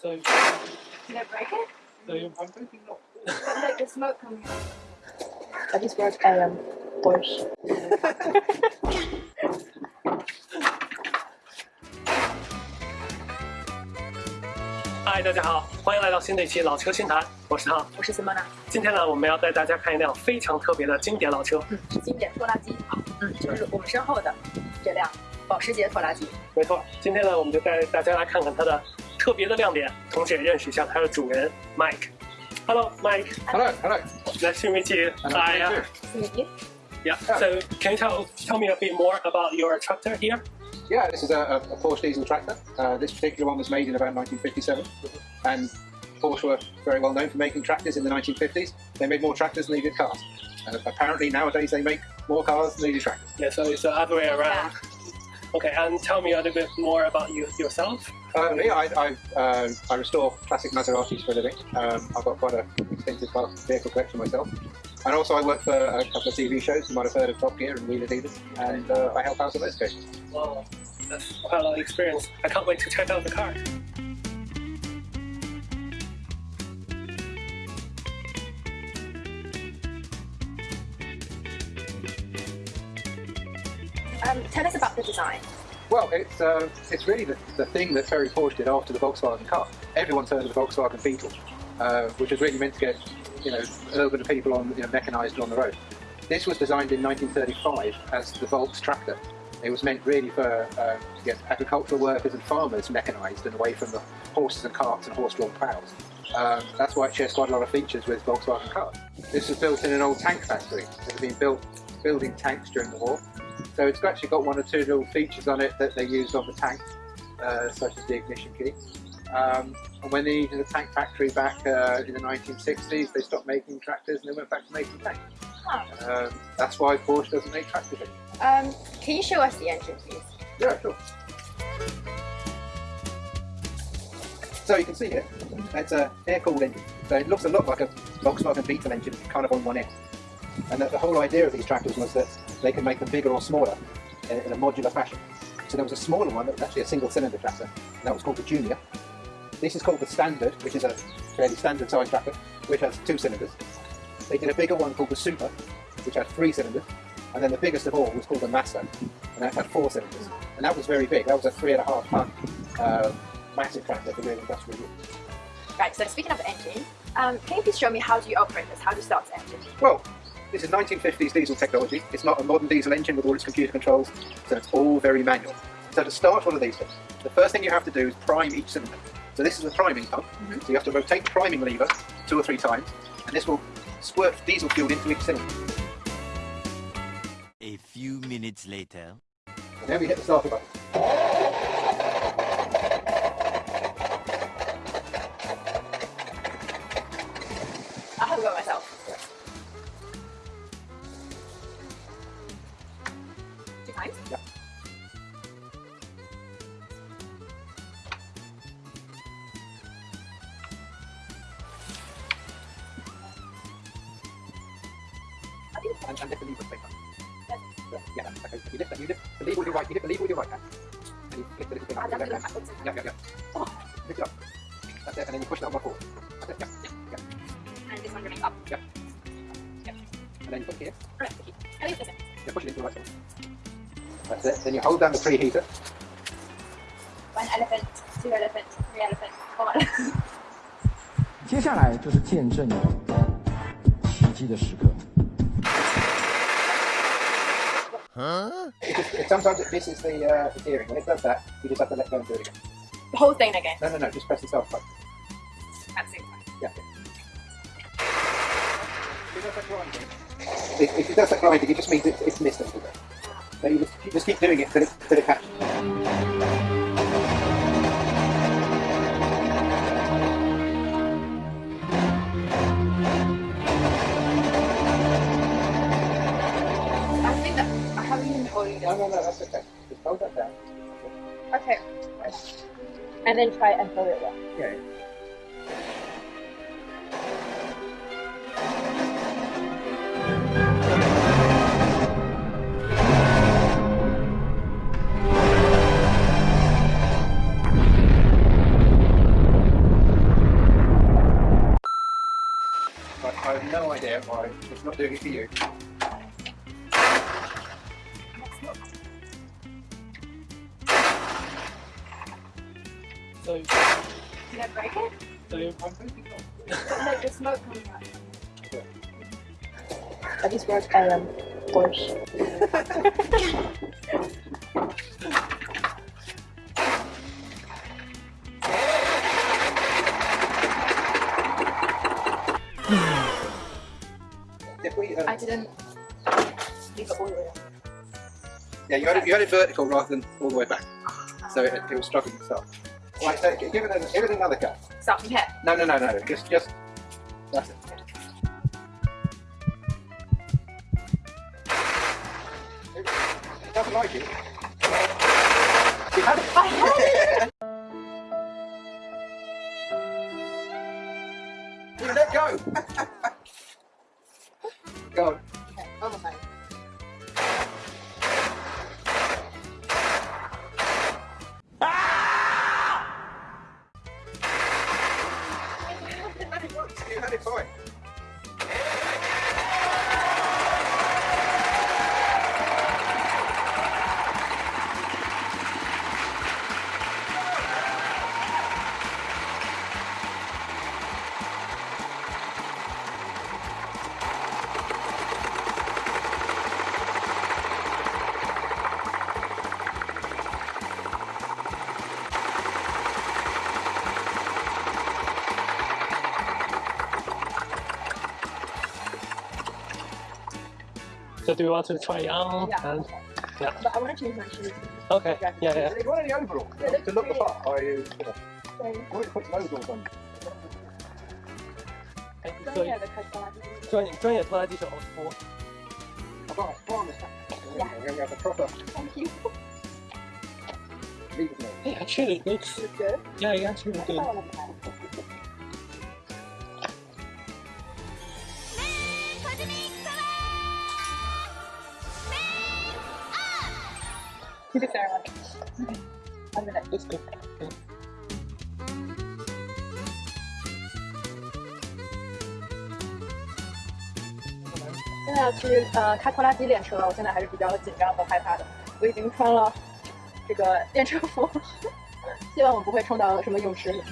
So, Did I break it? so I'm hoping not. But like the smoke coming out. I just wrote um, Porsche. 嗨，大家好，欢迎来到新的一期老车新谈，我是汤。我是 Simona，今天呢，我们要带大家看一辆非常特别的经典老车。嗯，是经典拖拉机，嗯，就是我们身后的这辆保时捷拖拉机。没错，今天呢，我们就带大家来看看它的特别的亮点，同时也认识一下它的主人 Mike。Hello, Mike. Hello, hello. Nice to meet you. Hello, Hi. thank uh, you. Meet you. Yeah. So, can you tell tell me a bit more about your tractor here? Yeah, this is a, a a Porsche diesel tractor. Uh, this particular one was made in about 1957, and Porsche were very well known for making tractors in the 1950s. They made more tractors than they did cars. And apparently nowadays they make more cars than they do tractors. Yeah. So it's the other way around. Okay, and tell me a little bit more about you yourself. Uh, yeah, I, I, uh, I restore classic Maseratis for a living. Um, I've got quite an extensive car vehicle collection myself. And also I work for a couple of TV shows, you might have heard of Top Gear and Wheeler Dealers, and uh, I help out on those occasions. Wow, that's quite a lot of experience. I can't wait to check out the car. Design. Well, it's uh, it's really the, the thing that Ferry Porsche did after the Volkswagen car. Everyone's heard of the Volkswagen Beetle, uh, which was really meant to get you know urban people on you know mechanised on the road. This was designed in 1935 as the Volks tractor. It was meant really for uh, get agricultural workers and farmers mechanised and away from the horses and carts and horse-drawn plows. Um, that's why it shares quite a lot of features with Volkswagen cars. This was built in an old tank factory. It had been built building tanks during the war. So it's actually got one or two little features on it that they used on the tank, uh, such as the ignition key. Um, and when they needed a tank factory back uh, in the 1960s, they stopped making tractors and they went back to making tanks. Um, that's why Porsche doesn't make tractors anymore. Um, can you show us the engine, please? Yeah, sure. So you can see here, it's an air-cooled engine. So it looks a lot like a Volkswagen Beetle engine, kind of on one end. And the whole idea of these tractors was that they could make them bigger or smaller in, in a modular fashion. So there was a smaller one that was actually a single-cylinder tractor, and that was called the Junior. This is called the Standard, which is a fairly standard size tractor, which has two cylinders. They did a bigger one called the Super, which had three cylinders, and then the biggest of all was called the Master, and that had four cylinders. And that was very big. That was a three and a half ton um, massive tractor for doing industrial use. Right. So speaking of engine, um, can you please show me how do you operate this? How do you start the engine? Well, this is 1950s diesel technology. It's not a modern diesel engine with all its computer controls, so it's all very manual. So to start one of these things, the first thing you have to do is prime each cylinder. So this is a priming pump, mm-hmm. so you have to rotate the priming lever two or three times, and this will squirt diesel fuel into each cylinder. A few minutes later. And then we hit the starter button. 接下来就是见证奇迹的时刻。Huh? It just, it, sometimes it, this is the, uh, the steering. When it does that, you just have to let go and do it again. The whole thing again. No, no, no, just press the start button. At the same time. Yeah. If it does that grinding, if, if it does that grinding, it just means it's, it's missed a little bit. So you just, you just keep doing it till it, till it catches. No, no, no, that's okay. Just hold that down. Okay. And then try and hold it well. I have no idea why it's not doing it for you. So, Did I break it? so I'm hoping not. But like the smoke coming out. I just work um Porsche. We, um, I didn't leave it all the way. yeah, you had, it, you had it vertical rather than all the way back, so it, it was struggling to start. Right, so give it, a, give it another go. Stop, can't. No, no, no, no, just, just, that's it. It doesn't like it. You had it. I had it! You let go so do you want to try on? Yeah. And, But I want to change my shoes. okay. Yeah, yeah. You want any overalls? Yeah, to look the great. part, or you, you know, Sorry. you want to put some overalls on. 哎，专所以业的开拖拉机。专业专业拖拉机手服。 I've got a spot on the side. Yeah. We're going to have a proper Thank you. leave it Hey, actually, it looks It's good. yeah, it actually looks 太 good. 棒了，不看。Thank you very much. I'm gonna Looks good. 现在要去呃开拖拉机练车，我现在还是比较紧张和害怕的。我已经穿了这个练车服，希望我不会冲到什么泳池里。